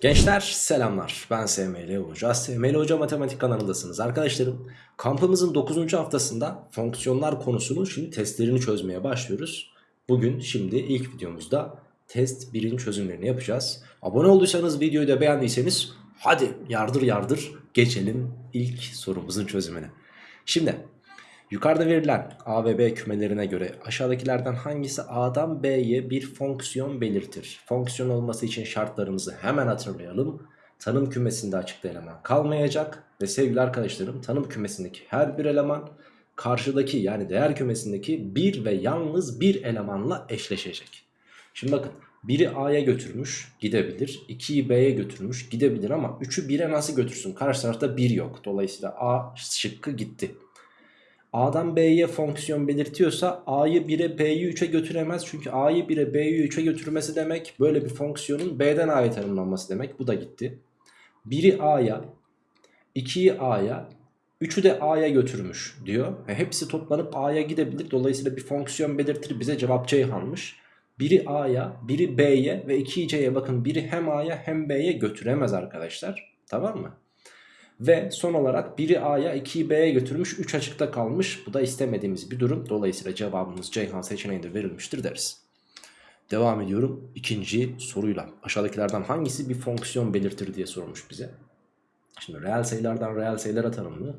Gençler selamlar. Ben SML Hoca. SML Hoca Matematik kanalındasınız arkadaşlarım. Kampımızın 9. haftasında fonksiyonlar konusunu şimdi testlerini çözmeye başlıyoruz. Bugün şimdi ilk videomuzda test 1'in çözümlerini yapacağız. Abone olduysanız videoyu da beğendiyseniz hadi yardır yardır geçelim ilk sorumuzun çözümüne. Şimdi Yukarıda verilen A ve B kümelerine göre aşağıdakilerden hangisi A'dan B'ye bir fonksiyon belirtir? Fonksiyon olması için şartlarımızı hemen hatırlayalım. Tanım kümesinde açıkta eleman kalmayacak ve sevgili arkadaşlarım tanım kümesindeki her bir eleman karşıdaki yani değer kümesindeki bir ve yalnız bir elemanla eşleşecek. Şimdi bakın biri A'ya götürmüş gidebilir. 2'yi B'ye götürmüş gidebilir ama 3'ü 1'e nasıl götürsün? Karşı tarafta 1 yok. Dolayısıyla A şıkkı gitti. A'dan B'ye fonksiyon belirtiyorsa A'yı 1'e B'yi 3'e götüremez. Çünkü A'yı 1'e B'yi 3'e götürmesi demek böyle bir fonksiyonun B'den A'ya tanımlanması demek. Bu da gitti. 1'i A'ya, 2'yi A'ya, 3'ü de A'ya götürmüş diyor. E hepsi toplanıp A'ya gidebilir. Dolayısıyla bir fonksiyon belirtir bize cevap Ceyhan'mış. Biri A'ya, biri B'ye ve 2'yi C'ye bakın biri hem A'ya hem B'ye götüremez arkadaşlar. Tamam mı? Ve son olarak biri A'ya 2'yi B'ye götürmüş 3 açıkta kalmış. Bu da istemediğimiz bir durum. Dolayısıyla cevabımız Ceyhan seçeneğinde verilmiştir deriz. Devam ediyorum ikinci soruyla. Aşağıdakilerden hangisi bir fonksiyon belirtir diye sormuş bize. Şimdi reel sayılardan reel sayılara tanımlı.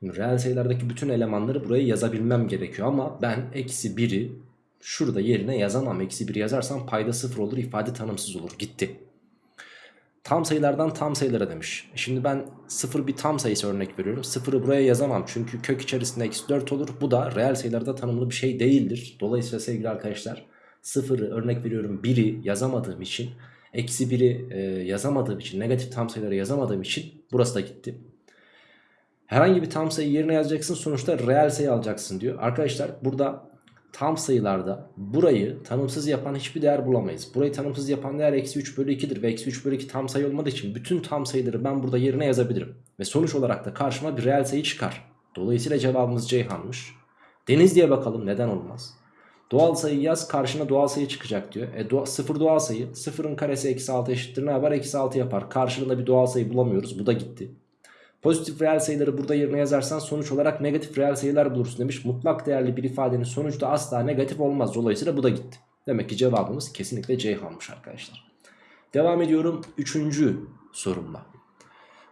Şimdi reel sayılardaki bütün elemanları buraya yazabilmem gerekiyor ama ben eksi 1'i şurada yerine yazamam. Eksi 1 yazarsam payda 0 olur ifade tanımsız olur gitti. Tam sayılardan tam sayılara demiş. Şimdi ben 0 bir tam sayısı örnek veriyorum. 0'ı buraya yazamam çünkü kök içerisinde eksi 4 olur. Bu da reel sayılarda tanımlı bir şey değildir. Dolayısıyla sevgili arkadaşlar 0'ı örnek veriyorum 1'i yazamadığım için eksi 1'i e, yazamadığım için negatif tam sayıları yazamadığım için burası da gitti. Herhangi bir tam sayı yerine yazacaksın sonuçta reel sayı alacaksın diyor. Arkadaşlar burada tam sayılarda burayı tanımsız yapan hiçbir değer bulamayız. Burayı tanımsız yapan değer eksi 3 bölü 2'dir ve eksi 3 bölü 2 tam sayı olmadığı için bütün tam sayıları ben burada yerine yazabilirim. Ve sonuç olarak da karşıma bir reel sayı çıkar. Dolayısıyla cevabımız Ceyhan'mış. Deniz diye bakalım neden olmaz. Doğal sayı yaz karşına doğal sayı çıkacak diyor. E, doğa, sıfır doğal sayı. Sıfırın karesi eksi 6 eşittir ne yapar? Eksi 6 yapar. Karşılığında bir doğal sayı bulamıyoruz. Bu da gitti. Pozitif reel sayıları burada yerine yazarsan sonuç olarak negatif reel sayılar bulursun demiş. Mutlak değerli bir ifadenin sonuçta asla negatif olmaz. Dolayısıyla bu da gitti. Demek ki cevabımız kesinlikle Ceyhan'mış arkadaşlar. Devam ediyorum 3. sorumla.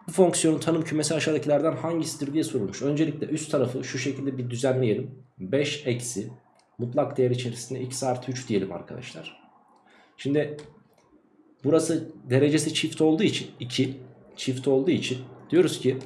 Bu fonksiyonun tanım kümesi aşağıdakilerden hangisidir diye sorulmuş. Öncelikle üst tarafı şu şekilde bir düzenleyelim. 5 eksi mutlak değer içerisinde x artı 3 diyelim arkadaşlar. Şimdi burası derecesi çift olduğu için 2 çift olduğu için Diyoruz ki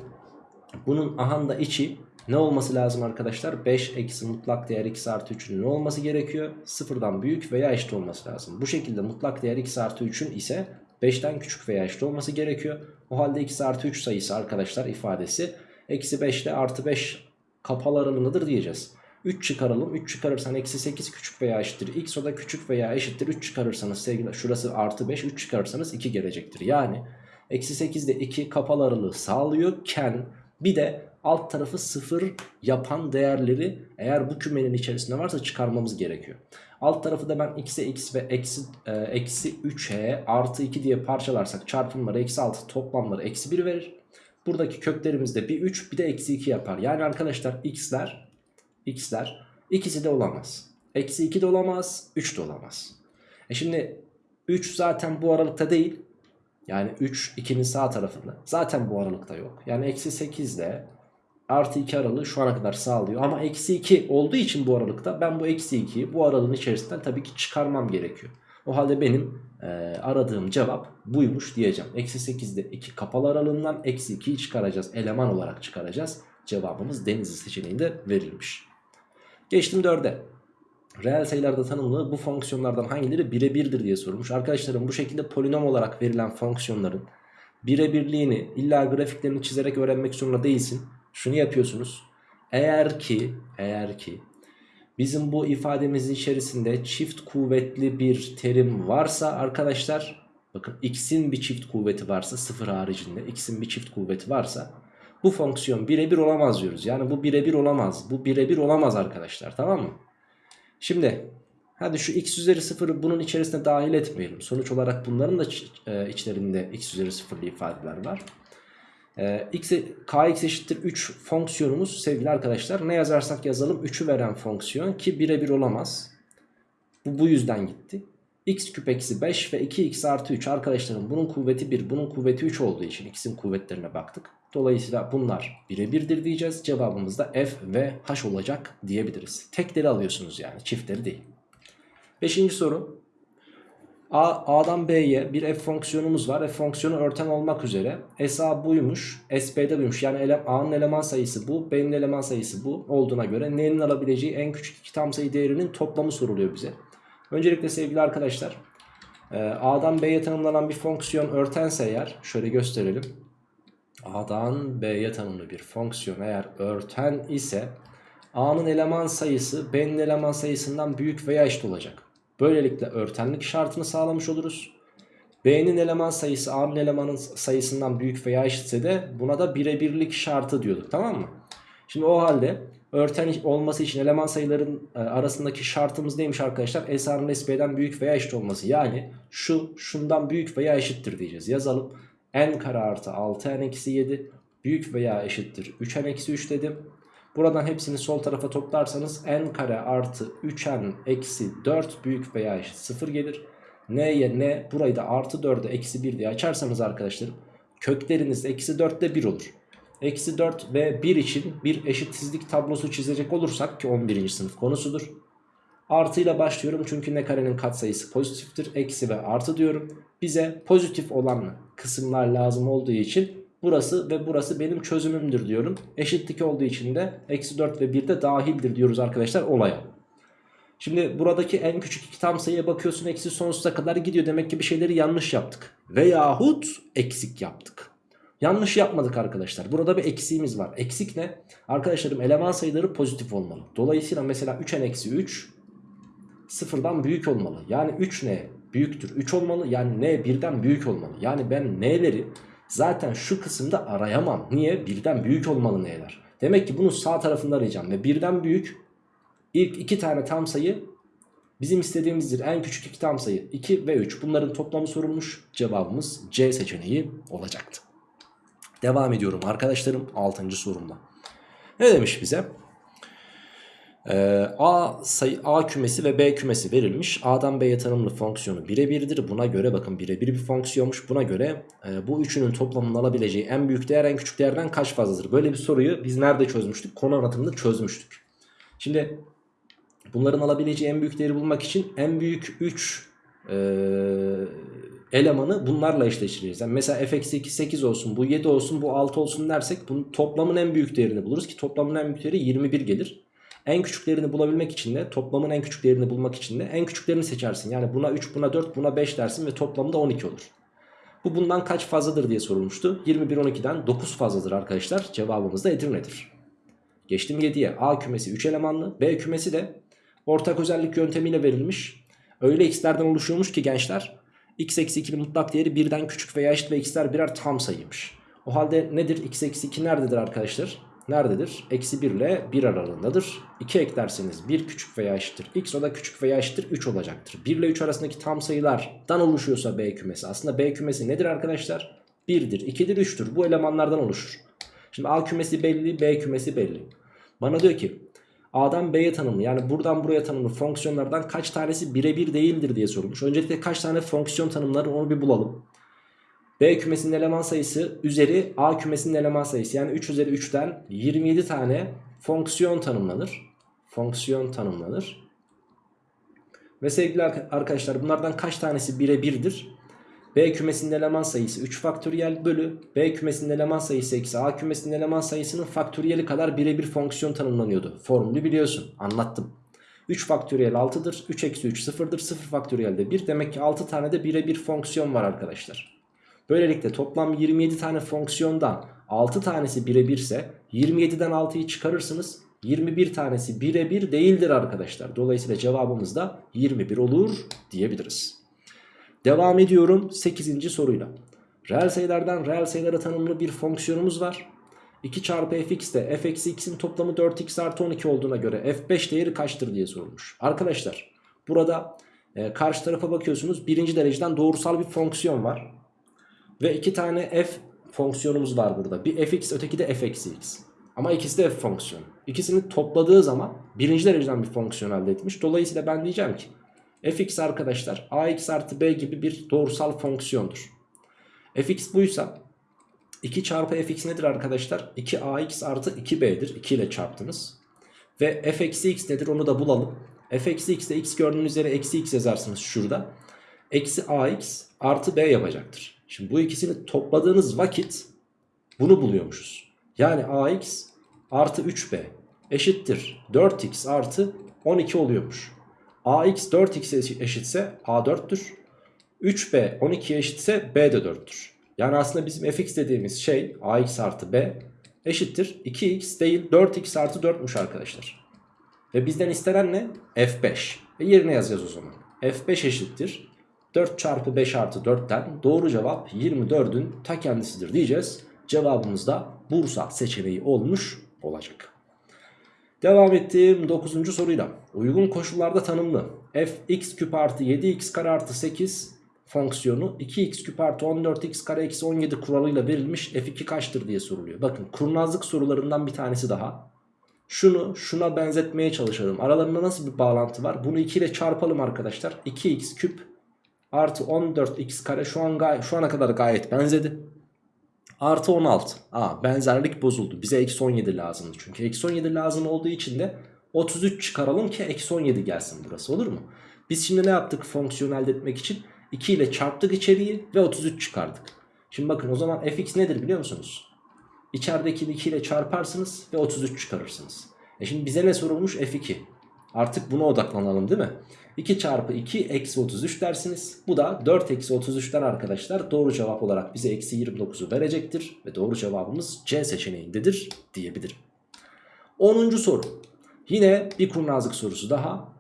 bunun ahanda içi ne olması lazım arkadaşlar? 5 eksi mutlak değer x artı 3'ün ne olması gerekiyor? Sıfırdan büyük veya eşit olması lazım. Bu şekilde mutlak değer x artı 3'ün ise 5'ten küçük veya eşit olması gerekiyor. O halde x artı 3 sayısı arkadaşlar ifadesi eksi 5 ile artı 5 kapalı aralığındadır diyeceğiz. 3 çıkaralım. 3 çıkarırsan eksi 8 küçük veya eşittir. X o da küçük veya eşittir. 3 çıkarırsanız sevgili şurası artı 5. 3 çıkarırsanız 2 gelecektir. Yani Eksi 8 de 2 kapalı aralığı sağlıyorken bir de alt tarafı 0 yapan değerleri eğer bu kümenin içerisinde varsa çıkarmamız gerekiyor. Alt tarafı da ben x'e x ve eksi, e, eksi 3'e artı 2 diye parçalarsak çarpımları eksi 6 toplamları eksi 1 verir. Buradaki köklerimiz de bir 3 bir de eksi 2 yapar. Yani arkadaşlar x'ler x'ler ikisi de olamaz. Eksi 2 de olamaz 3 de olamaz. E şimdi 3 zaten bu aralıkta değil. Yani 3 2'nin sağ tarafında. Zaten bu aralıkta yok. Yani eksi 8 ile artı 2 aralığı şu ana kadar sağlıyor. Ama eksi 2 olduğu için bu aralıkta ben bu eksi 2'yi bu aralığın içerisinden tabii ki çıkarmam gerekiyor. O halde benim e, aradığım cevap buymuş diyeceğim. Eksi 8'de 2 kapalı aralığından eksi 2'yi çıkaracağız. Eleman olarak çıkaracağız. Cevabımız denizli seçeneğinde verilmiş. Geçtim 4'e. Reel sayılarda tanımlı bu fonksiyonlardan hangileri birebirdir diye sorulmuş. Arkadaşlarım bu şekilde polinom olarak verilen fonksiyonların birebirliğini illa grafiklerini çizerek öğrenmek zorunda değilsin. Şunu yapıyorsunuz. Eğer ki eğer ki bizim bu ifademizin içerisinde çift kuvvetli bir terim varsa arkadaşlar bakın x'in bir çift kuvveti varsa sıfır haricinde x'in bir çift kuvveti varsa bu fonksiyon birebir olamaz diyoruz. Yani bu birebir olamaz. Bu birebir olamaz arkadaşlar tamam mı? Şimdi Hadi şu x üzeri 0'ı bunun içerisine dahil etmeyelim. Sonuç olarak bunların da e, içlerinde x üzeri 0'lı ifadeler var. E, x, kx eşittir 3 fonksiyonumuz sevgili arkadaşlar. Ne yazarsak yazalım 3'ü veren fonksiyon ki birebir olamaz. Bu bu yüzden gitti. x küp eksi 5 ve 2x artı 3 arkadaşlarım bunun kuvveti 1 bunun kuvveti 3 olduğu için x'in kuvvetlerine baktık. Dolayısıyla bunlar birebirdir diyeceğiz. Cevabımız da f ve h olacak diyebiliriz. Tekleri alıyorsunuz yani çiftleri değil. Beşinci soru. A, A'dan B'ye bir f fonksiyonumuz var. F fonksiyonu örten olmak üzere. SA buymuş. SB'de buymuş. Yani ele, A'nın eleman sayısı bu. B'nin eleman sayısı bu olduğuna göre N'nin alabileceği en küçük iki tam sayı değerinin toplamı soruluyor bize. Öncelikle sevgili arkadaşlar. e, A'dan B'ye tanımlanan bir fonksiyon örtense eğer şöyle gösterelim. A'dan B'ye tanımlı bir fonksiyon eğer örten ise A'nın eleman sayısı B'nin eleman sayısından büyük veya eşit olacak. Böylelikle örtenlik şartını sağlamış oluruz. B'nin eleman sayısı A'nın elemanın sayısından büyük veya eşitse de buna da birebirlik şartı diyorduk tamam mı? Şimdi o halde örten olması için eleman sayıların e, arasındaki şartımız neymiş arkadaşlar? S A'nın S B'den büyük veya eşit olması. Yani şu şundan büyük veya eşittir diyeceğiz. Yazalım. N kare artı 6 N eksi 7 büyük veya eşittir 3 N eksi 3 dedim. Buradan hepsini sol tarafa toplarsanız n kare artı 3n eksi 4 büyük veya eşit 0 gelir. n'ye n burayı da artı 4'e eksi 1 diye açarsanız arkadaşlarım kökleriniz eksi 4 ile 1 olur. Eksi 4 ve 1 için bir eşitsizlik tablosu çizecek olursak ki 11. sınıf konusudur. Artıyla başlıyorum çünkü ne karenin katsayısı pozitiftir. Eksi ve artı diyorum. Bize pozitif olan kısımlar lazım olduğu için Burası ve burası benim çözümümdür diyorum. Eşitlik olduğu için de eksi 4 ve 1 de dahildir diyoruz arkadaşlar olaya. Şimdi buradaki en küçük iki tam sayıya bakıyorsun eksi sonsuza kadar gidiyor. Demek ki bir şeyleri yanlış yaptık. Veyahut eksik yaptık. Yanlış yapmadık arkadaşlar. Burada bir eksiğimiz var. Eksik ne? Arkadaşlarım eleman sayıları pozitif olmalı. Dolayısıyla mesela 3n eksi 3 sıfırdan büyük olmalı. Yani 3 ne büyüktür 3 olmalı. Yani n birden büyük olmalı. Yani ben n'leri Zaten şu kısımda arayamam. Niye? Birden büyük olmalı n'ler. Demek ki bunu sağ tarafında arayacağım. Ve birden büyük ilk iki tane tam sayı bizim istediğimizdir. En küçük iki tam sayı 2 ve 3. Bunların toplamı sorulmuş. Cevabımız C seçeneği olacaktı. Devam ediyorum arkadaşlarım 6. sorumda. Ne demiş bize? Ee, A sayı A kümesi ve B kümesi verilmiş. A'dan B'ye tanımlı fonksiyonu birebirdir. Buna göre bakın birebir bir fonksiyonmuş. Buna göre e, bu üçünün toplamının alabileceği en büyük değer en küçük değerden kaç fazladır? Böyle bir soruyu biz nerede çözmüştük? Konu anlatımında çözmüştük. Şimdi bunların alabileceği en büyük değeri bulmak için en büyük 3 e, elemanı bunlarla eşleştireceğiz. Yani mesela f-2 8 olsun, bu 7 olsun, bu 6 olsun dersek bunun toplamın en büyük değerini buluruz ki toplamın en büyük değeri 21 gelir. En küçüklerini bulabilmek için de toplamın en küçüklerini bulmak için de en küçüklerini seçersin. Yani buna 3 buna 4 buna 5 dersin ve toplamda 12 olur. Bu bundan kaç fazladır diye sorulmuştu. 21 12'den 9 fazladır arkadaşlar. Cevabımız da Edirne'dir. Geçtim 7'ye. A kümesi 3 elemanlı. B kümesi de ortak özellik yöntemiyle verilmiş. Öyle x'lerden oluşuyormuş ki gençler. x eksi 2'nin mutlak değeri birden küçük veya eşit ve x'ler birer tam sayıymış. O halde nedir? x eksi 2 nerededir arkadaşlar? Nerededir? Eksi 1 ile 1 aralığındadır. 2 eklerseniz 1 küçük veya eşittir x o da küçük veya eşittir 3 olacaktır. 1 ile 3 arasındaki tam sayılardan oluşuyorsa B kümesi. Aslında B kümesi nedir arkadaşlar? 1'dir, 2'dir, 3'tür. Bu elemanlardan oluşur. Şimdi A kümesi belli, B kümesi belli. Bana diyor ki A'dan B'ye tanımlı yani buradan buraya tanımlı fonksiyonlardan kaç tanesi birebir değildir diye sorulmuş. Öncelikle kaç tane fonksiyon tanımları onu bir bulalım. B kümesinin eleman sayısı üzeri A kümesinin eleman sayısı. Yani 3 üzeri 3'ten 27 tane fonksiyon tanımlanır. Fonksiyon tanımlanır. Ve sevgili arkadaşlar bunlardan kaç tanesi birebirdir? B kümesinin eleman sayısı 3 faktöriyel bölü B kümesinin eleman sayısı eksi A kümesinin eleman sayısının faktöriyeli kadar birebir fonksiyon tanımlanıyordu. Formülü biliyorsun anlattım. 3 faktöriyel 6'dır. 3 eksi 3 sıfırdır. 0 faktöriyel de 1. Demek ki 6 tane de birebir fonksiyon var arkadaşlar. Böylelikle toplam 27 tane fonksiyondan 6 tanesi birebirse 27'den 6'yı çıkarırsınız. 21 tanesi birebir değildir arkadaşlar. Dolayısıyla cevabımız da 21 olur diyebiliriz. Devam ediyorum 8. soruyla. Reel sayılardan reel sayılara tanımlı bir fonksiyonumuz var. 2 çarpı fx de f x'in toplamı 4x artı 12 olduğuna göre f5 değeri kaçtır diye sorulmuş. Arkadaşlar Burada e, karşı tarafa bakıyorsunuz. Birinci dereceden doğrusal bir fonksiyon var. Ve iki tane f fonksiyonumuz var burada. Bir fx öteki de f eksi x. Ama ikisi de f fonksiyonu. İkisini topladığı zaman birinci dereceden bir fonksiyon elde etmiş. Dolayısıyla ben diyeceğim ki fx arkadaşlar ax artı b gibi bir doğrusal fonksiyondur. fx buysa 2 çarpı fx nedir arkadaşlar? 2ax artı 2b'dir. 2 ile çarptınız. Ve f eksi x nedir onu da bulalım. f eksi x de x gördüğünüz yere eksi x yazarsınız şurada. Eksi ax artı b yapacaktır. Şimdi bu ikisini topladığınız vakit bunu buluyormuşuz. Yani ax artı 3b eşittir 4x artı 12 oluyormuş. ax 4x eşitse a 4'tür. 3b 12'ye eşitse b de 4'tür. Yani aslında bizim fx dediğimiz şey ax artı b eşittir 2x değil 4x artı 4'müş arkadaşlar. Ve bizden istenen ne? f5. Ve yerine yazacağız o zaman. f5 eşittir 4 çarpı 5 artı 4'ten doğru cevap 24'ün ta kendisidir diyeceğiz. Cevabımız da Bursa seçeneği olmuş olacak. Devam ettiğim 9. soruyla. Uygun koşullarda tanımlı fx küp artı 7x kare artı 8 fonksiyonu 2x küp artı 14x kare eksi 17 kuralıyla verilmiş f2 kaçtır diye soruluyor. Bakın kurnazlık sorularından bir tanesi daha. Şunu şuna benzetmeye çalışalım. Aralarında nasıl bir bağlantı var? Bunu 2 ile çarpalım arkadaşlar. 2x küp artı 14x kare şu an şu ana kadar gayet benzedi. Artı 16. Aa benzerlik bozuldu. Bize eksi 17 lazımdı çünkü. Eksi 17 lazım olduğu için de 33 çıkaralım ki eksi 17 gelsin burası olur mu? Biz şimdi ne yaptık fonksiyon elde etmek için? 2 ile çarptık içeriği ve 33 çıkardık. Şimdi bakın o zaman fx nedir biliyor musunuz? İçerideki 2 ile çarparsınız ve 33 çıkarırsınız. E şimdi bize ne sorulmuş? f2. Artık buna odaklanalım değil mi? 2 çarpı 2 eksi 33 dersiniz. Bu da 4 eksi 33'ten arkadaşlar doğru cevap olarak bize eksi 29'u verecektir. Ve doğru cevabımız C seçeneğindedir diyebilirim. 10. soru. Yine bir kurnazlık sorusu daha.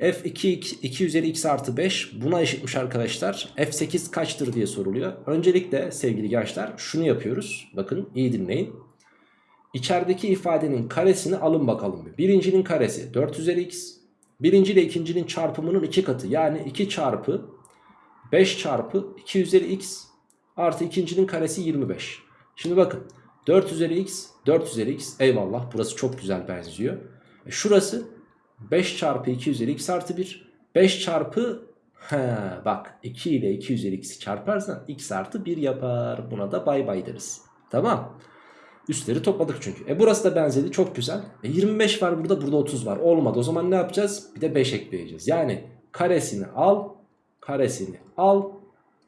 F2 2 üzeri x artı 5 buna eşitmiş arkadaşlar. F8 kaçtır diye soruluyor. Öncelikle sevgili gençler şunu yapıyoruz. Bakın iyi dinleyin. İçerideki ifadenin karesini alın bakalım. Birincinin karesi 4 üzeri x. Birinci ile ikincinin çarpımının iki katı. Yani 2 çarpı 5 çarpı 2 üzeri x artı ikincinin karesi 25. Şimdi bakın 4 üzeri x 4 üzeri x eyvallah burası çok güzel benziyor. E şurası 5 çarpı 2 üzeri x artı 1. 5 çarpı he, bak 2 ile 2 üzeri x'i çarparsan x artı 1 yapar. Buna da bay bay deriz. Tamam. Üstleri topladık çünkü. E burası da benzedi çok güzel. E 25 var burada burada 30 var. Olmadı o zaman ne yapacağız? Bir de 5 ekleyeceğiz. Yani karesini al karesini al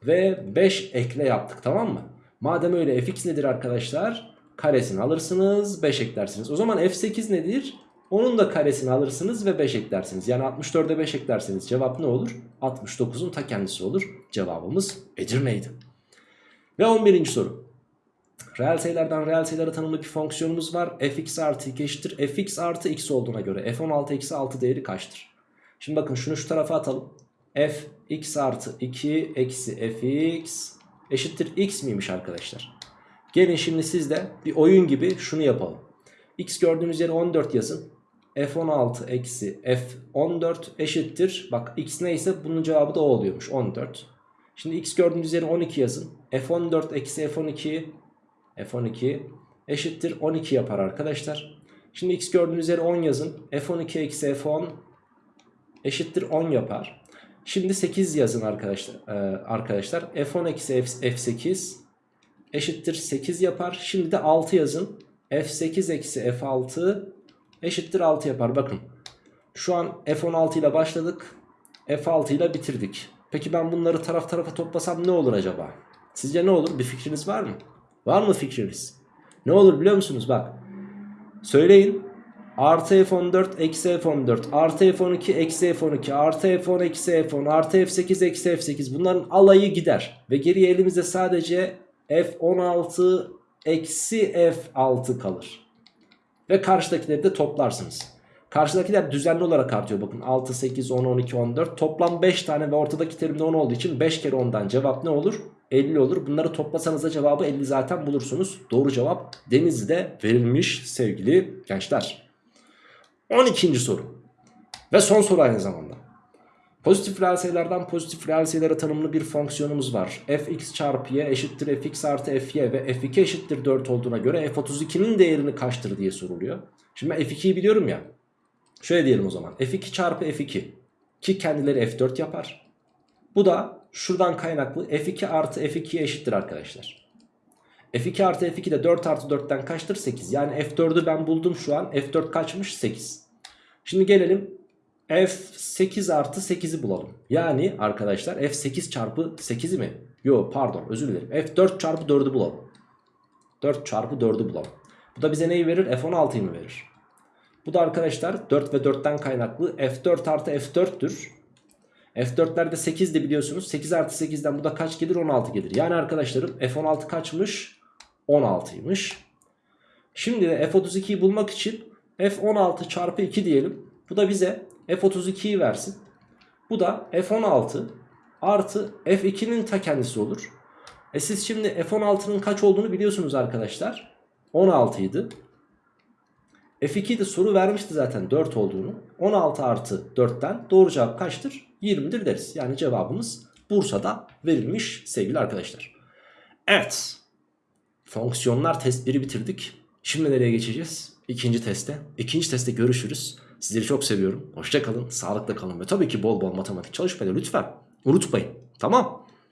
ve 5 ekle yaptık tamam mı? Madem öyle fx nedir arkadaşlar? Karesini alırsınız 5 eklersiniz. O zaman f8 nedir? Onun da karesini alırsınız ve 5 eklersiniz. Yani 64'e 5 eklerseniz cevap ne olur? 69'un ta kendisi olur. Cevabımız Edirne'ydi. Ve 11. soru. Reel sayılardan reel sayılara tanımlı bir fonksiyonumuz var. fx artı 2 eşittir. fx artı x olduğuna göre f16 eksi 6 değeri kaçtır? Şimdi bakın şunu şu tarafa atalım. f x artı 2 eksi fx eşittir x miymiş arkadaşlar? Gelin şimdi siz de bir oyun gibi şunu yapalım. x gördüğünüz yere 14 yazın. f16 eksi f14 eşittir. Bak x neyse bunun cevabı da o oluyormuş 14. Şimdi x gördüğünüz yere 12 yazın. f14 eksi f12 f12 eşittir 12 yapar arkadaşlar. Şimdi x gördüğünüz yere 10 yazın. f12 eksi f10 eşittir 10 yapar. Şimdi 8 yazın arkadaşlar. Ee, arkadaşlar f10 eksi f8 eşittir 8 yapar. Şimdi de 6 yazın. f8 eksi f6 eşittir 6 yapar. Bakın şu an f16 ile başladık. f6 ile bitirdik. Peki ben bunları taraf tarafa toplasam ne olur acaba? Sizce ne olur? Bir fikriniz var mı? Var mı fikriniz? Ne olur biliyor musunuz? Bak. Söyleyin. Artı F14 eksi F14 artı F12 eksi F12 artı F10 eksi F10 artı F8 eksi F8 bunların alayı gider. Ve geriye elimizde sadece F16 eksi F6 kalır. Ve karşıdakileri de toplarsınız. Karşıdakiler düzenli olarak artıyor. Bakın 6, 8, 10, 12, 14. Toplam 5 tane ve ortadaki terimde 10 olduğu için 5 kere 10'dan cevap ne olur? 50 olur. Bunları toplasanız da cevabı 50 zaten bulursunuz. Doğru cevap Denizli'de verilmiş sevgili gençler. 12. soru. Ve son soru aynı zamanda. Pozitif reel sayılardan pozitif reel sayılara tanımlı bir fonksiyonumuz var. fx çarpı y eşittir fx artı fy ve f2 eşittir 4 olduğuna göre f32'nin değerini kaçtır diye soruluyor. Şimdi ben f2'yi biliyorum ya. Şöyle diyelim o zaman. f2 çarpı f2 ki kendileri f4 yapar. Bu da şuradan kaynaklı f2 artı f2'ye eşittir arkadaşlar. f2 artı f2 de 4 artı 4'ten kaçtır? 8. Yani f4'ü ben buldum şu an. f4 kaçmış? 8. Şimdi gelelim f8 artı 8'i bulalım. Yani arkadaşlar f8 çarpı 8'i mi? Yo pardon özür dilerim. f4 çarpı 4'ü bulalım. 4 çarpı 4'ü bulalım. Bu da bize neyi verir? f16'yı mı verir? Bu da arkadaşlar 4 ve 4'ten kaynaklı f4 artı f4'tür. F4'lerde 8 de biliyorsunuz. 8 artı 8'den bu da kaç gelir? 16 gelir. Yani arkadaşlarım F16 kaçmış? 16'ymış. Şimdi de F32'yi bulmak için F16 çarpı 2 diyelim. Bu da bize F32'yi versin. Bu da F16 artı F2'nin ta kendisi olur. E siz şimdi F16'nın kaç olduğunu biliyorsunuz arkadaşlar. 16 idi. F2'de soru vermişti zaten 4 olduğunu. 16 artı 4'ten doğru cevap kaçtır? 20'dir deriz. Yani cevabımız Bursa'da verilmiş sevgili arkadaşlar. Evet. Fonksiyonlar test 1'i bitirdik. Şimdi nereye geçeceğiz? İkinci teste. İkinci testte görüşürüz. Sizleri çok seviyorum. Hoşça kalın, sağlıkla kalın ve tabii ki bol bol matematik çalışmayı lütfen unutmayın. Tamam?